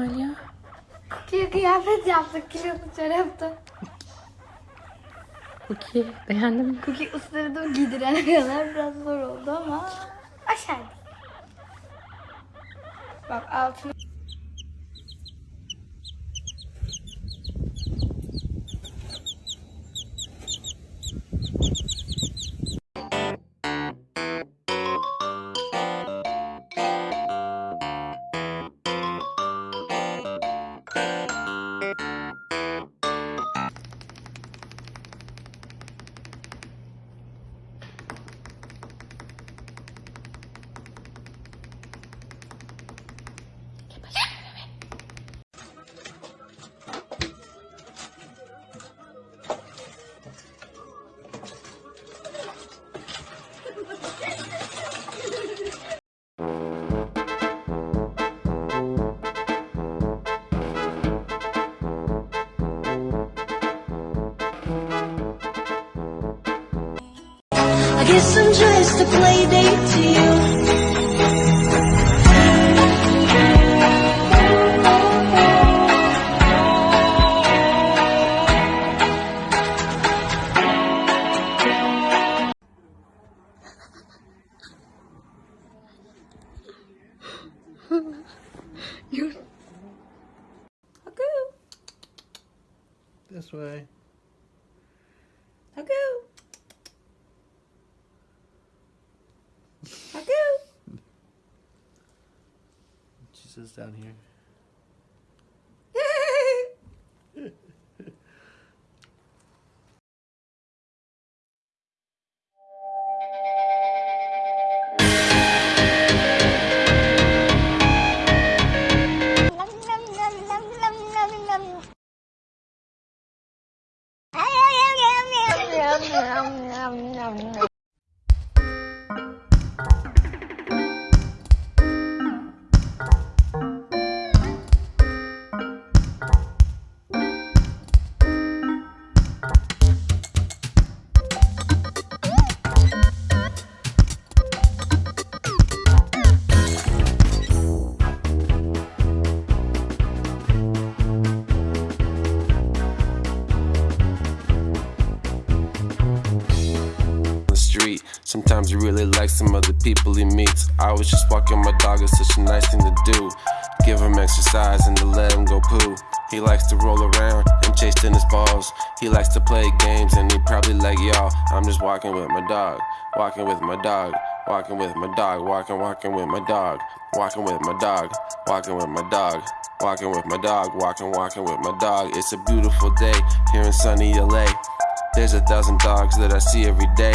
bugün Aliya? Kukiye kıyafet yaptık kilolu çorapta. Cookie beğendin mi? Kuki ısırdım giydirene kadar biraz zor oldu ama aşağıda. Bak altına guess I'm just a play date to you. Haku. She sits down here. Really likes some other people he meets. I was just walking my dog, it's such a nice thing to do. Give him exercise and to let him go poo. He likes to roll around and chase tennis balls. He likes to play games and he probably like y'all. I'm just walking with my dog, walking with my dog, walking with my dog, walking, walking with my dog, walking with my dog, walking with my dog. Walking with my dog, walking, walking with my dog. It's a beautiful day here in sunny LA. There's a thousand dogs that I see every day.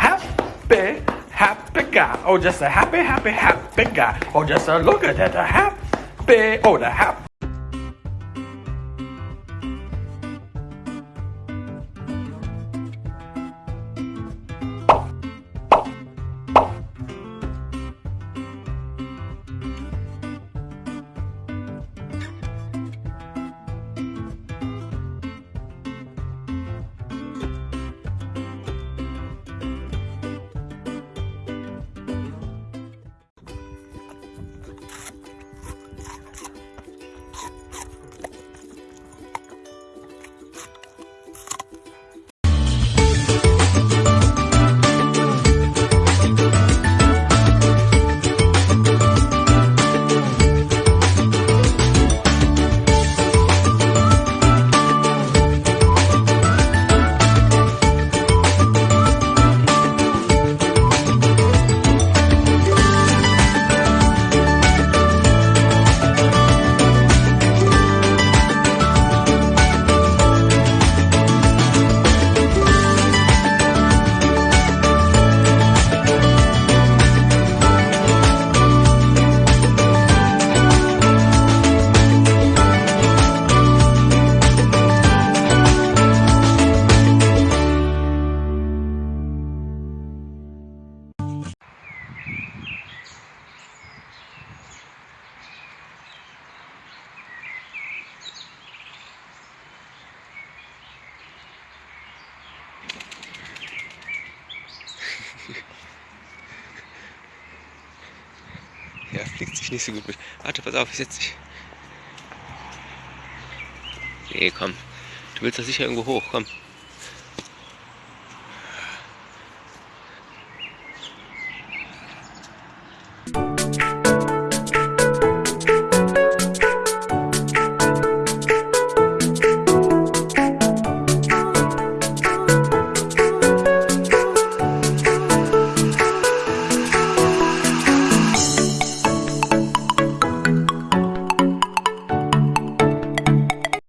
happy, happy guy. Oh, just a happy, happy, happy guy. Oh, just a look at that, a happy, oh, the happy. Sich nicht so gut mit. Warte, pass auf, ich setz dich. Nee, komm. Du willst doch sicher irgendwo hoch, komm.